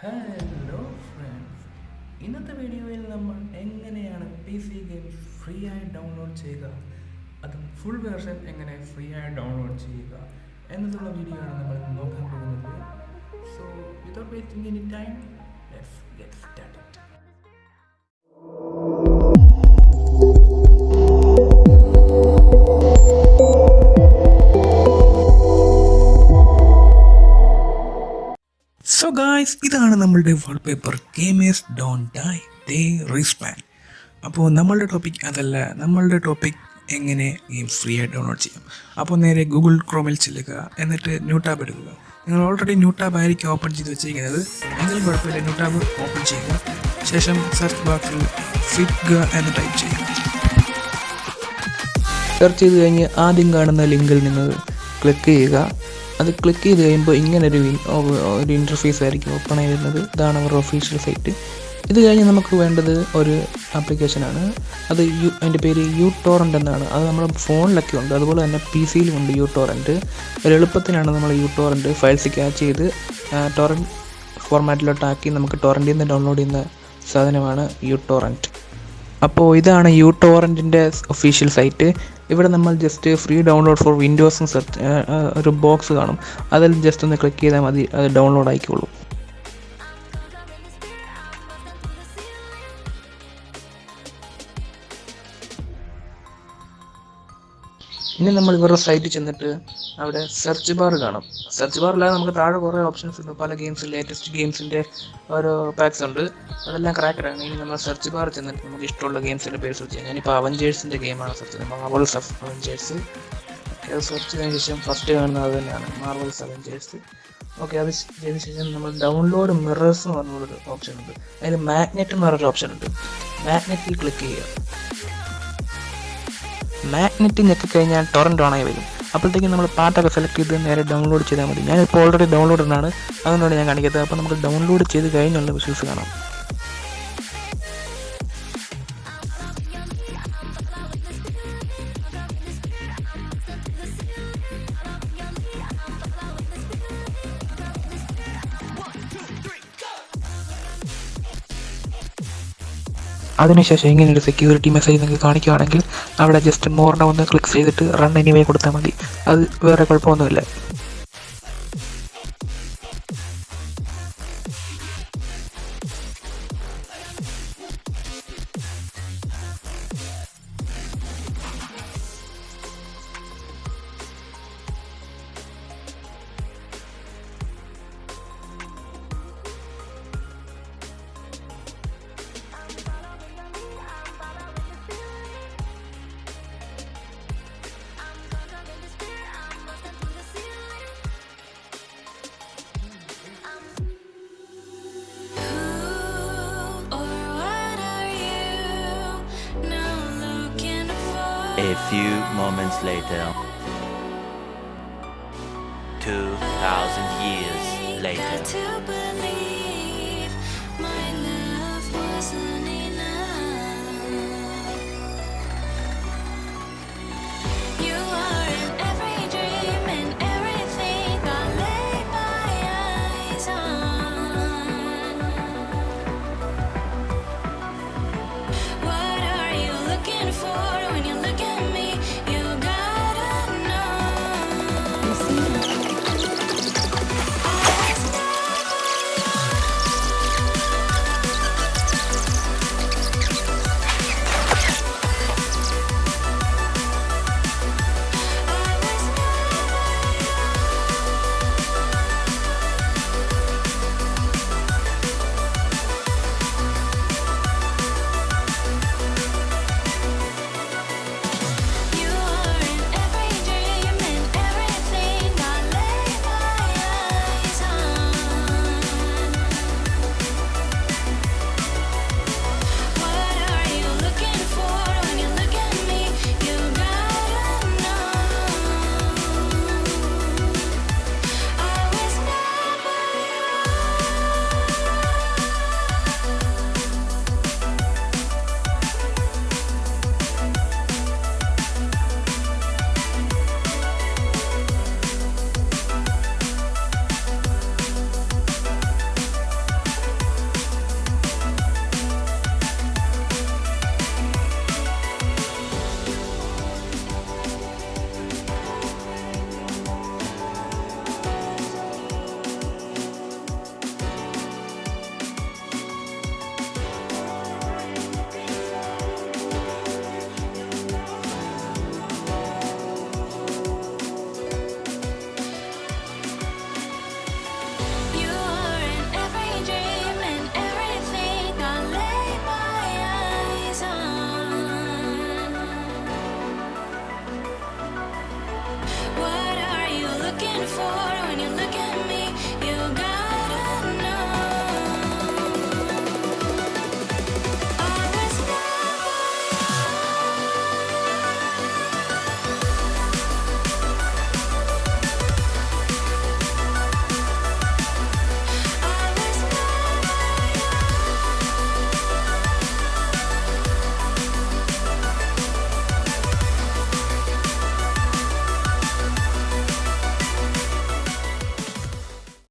Hello friends ഇന്നത്തെ വീഡിയോയിൽ നമ്മൾ എങ്ങനെയാണ് പി സി ഗെയിംസ് ഫ്രീ ആയി ഡൗൺലോഡ് ചെയ്യുക? അതും ഫുൾ വേർഷൻ എങ്ങനെ ഫ്രീ ആയി ഡൗൺലോഡ് ചെയ്യുക? എന്നതുള്ള വീഡിയോ ആണ് നമ്മൾ നോക്കാൻ പോകുന്നത്. So without wasting any time let's get started so guys ഇതാണ് നമ്മളുടെ wallpaper gamers don't die they respawn അപ്പോൾ നമ്മളുടെ ടോപ്പിക് അതല്ല നമ്മളുടെ ടോപ്പിക് എങ്ങനെ ഗെയിം ഫ്രീ ആയി ഡൗൺലോഡ് ചെയ്യാം. അപ്പോൾ നേരെ ഗൂഗിൾ ക്രോമിൽ ചെല്ലുക എന്നിട്ട് ന്യൂ ടാബ് എടുക്കുക. നിങ്ങൾ ഓൾറെഡി ന്യൂ ടാബ് ആയിരിക്കും ഓപ്പൺ ചെയ്ത് വെച്ചിരിക്കുന്നത്. എങ്കിലും കുഴപ്പമില്ല ന്യൂ ടാബ് ഓപ്പൺ ചെയ്യുക. ശേഷം സെർച്ച് ബോക്സിൽ ഫിറ്റ്ഗ എന്ന് ടൈപ്പ് ചെയ്യുക. സെർച്ച് ചെയ്ത് കഴിഞ്ഞ് ആദ്യം കാണുന്ന ലിങ്കിൽ നിങ്ങൾ ക്ലിക്ക് ചെയ്യുക. അത് ക്ലിക്ക് ചെയ്ത് കഴിയുമ്പോൾ ഇങ്ങനൊരു ഒരു ഇന്റർഫേസ് ആയിരിക്കും ഓപ്പൺ ആയി വരുന്നത് ഇതാണ് അവരുടെ ഒഫീഷ്യൽ സൈറ്റ് ഇത് കഴിഞ്ഞ് നമുക്ക് വേണ്ടത് ഒരു ആപ്ലിക്കേഷനാണ് അത് യു അതിന്റെ പേര് യു ടോറന്റ് എന്നാണ്. അത് നമ്മുടെ ഫോണിലൊക്കെ ഉണ്ട്. അതുപോലെ തന്നെ പി സിയിലും ഉണ്ട് യു ടോറന്റ് ഒരു എളുപ്പത്തിനാണ് നമ്മൾ യു ടോറന്റ് ഫയൽസ് ക്യാച്ച് ചെയ്ത് ടോറന്റ് ഫോർമാറ്റിലോട്ടാക്കി നമുക്ക് ടോറന്റിൽ നിന്ന് ഡൗൺലോഡ് ചെയ്യുന്ന സാധനമാണ് യു ടോറന്റ് അപ്പോൾ ഇതാണ് യു ടോറന്റിന്റെ ഒഫീഷ്യൽ സൈറ്റ് ഇവിടെ നമ്മൾ ജസ്റ്റ് ഫ്രീ ഡൗൺലോഡ് ഫോർ വിൻഡോസും സെർച്ച് ഒരു ബോക്സ് കാണും. അതിൽ ജസ്റ്റ് ഒന്ന് ക്ലിക്ക് ചെയ്താൽ മതി അത് ഡൗൺലോഡ് ആയിക്കോളും. ഇനി നമ്മൾ ഇവരുടെ സൈറ്റിൽ ചെന്നിട്ട് അവിടെ സെർച്ച് ബാർ കാണും. സെർച്ച് ബാറിലാണ് നമുക്ക് താഴെ കുറേ ഓപ്ഷൻസ് ഉണ്ട്. പല ഗെയിംസ് ലേറ്റസ്റ്റ് ഗെയിംസിന്റെ ഓരോ പാക്സ് ഉണ്ട്. അതെല്ലാം ക്രാക്കറാണ് ഇനി നമ്മൾ സെർച്ച് ബാർ ചെന്നിട്ട് നമുക്ക് ഇഷ്ടമുള്ള ഗെയിംസിന്റെ പേര് സെർച്ച് ചെയ്യാം. ഞാനിപ്പോൾ അവഞ്ചേഴ്സിന്റെ ഗെയിമാണ് സെർച്ച് ചെയ്യുന്നത്. മാർവൽസ് ഓഫ് അവഞ്ചേഴ്സ് ഓക്കെ അത് സെർച്ച് ചെയ്തതിന് ശേഷം ഫസ്റ്റ് കാണുന്നത് അത് തന്നെയാണ്. മാർവൽസ് അവഞ്ചേഴ്സ് ഓക്കെ അത് ചെയ്തതിന് ശേഷം നമ്മൾ ഡൗൺലോഡ് മിറേഴ്സ് എന്ന് പറഞ്ഞൊരു ഓപ്ഷൻ ഉണ്ട്. അതിൽ മാഗ്നറ്റ് എന്ന് പറഞ്ഞൊരു ഓപ്ഷൻ ഉണ്ട്. മാഗ്നറ്റിൽ ക്ലിക്ക് ചെയ്യുക. മാഗ്നറ്റ് ഞെക്കി കഴിഞ്ഞാൽ ടൊറന്റ് ഓണായി വരും. അപ്പോഴത്തേക്കും നമ്മൾ പാട്ടൊക്കെ സെലക്ട് ചെയ്ത് നേരെ ഡൗൺലോഡ് ചെയ്താൽ മതി. ഞാനിപ്പോൾ ഓൾറെഡി ഡൗൺലോഡ് ആണ് അതുകൊണ്ടാണ് ഞാൻ കാണിക്കുന്നത് അപ്പോൾ നമുക്ക് ഡൗൺലോഡ് ചെയ്ത് കഴിഞ്ഞുള്ള വിഷ്വൽസ് കാണാം. അതിനുശേഷം ഇങ്ങനെ ഒരു സെക്യൂരിറ്റി മെസ്സേജ് നിങ്ങൾക്ക് കാണിക്കുകയാണെങ്കിൽ അവിടെ ജസ്റ്റ് മോറിനെ ഒന്ന് ക്ലിക്ക് ചെയ്തിട്ട് റൺ എനിവേ കൊടുത്താൽ മതി. അത് വേറെ കുഴപ്പമൊന്നുമില്ല. A few moments later. 2000 years later.